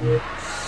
嗯。